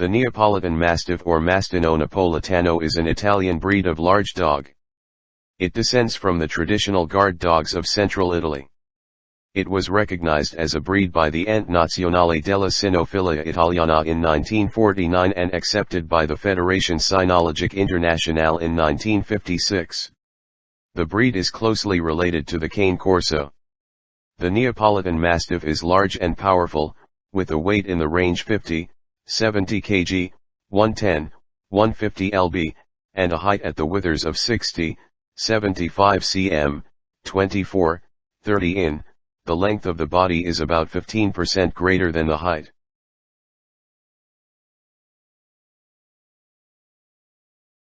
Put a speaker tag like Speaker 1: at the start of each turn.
Speaker 1: The Neapolitan Mastiff or Mastino Napolitano is an Italian breed of large dog. It descends from the traditional guard dogs of central Italy. It was recognized as a breed by the Ente Nazionale della Cinofilia Italiana in 1949 and accepted by the Federation Cynologique Internationale in 1956. The breed is closely related to the cane corso. The Neapolitan Mastiff is large and powerful, with a weight in the range 50, 70 kg, 110, 150 lb, and a height at the withers of 60, 75 cm, 24, 30 in, the length of the body is about 15% greater than the height.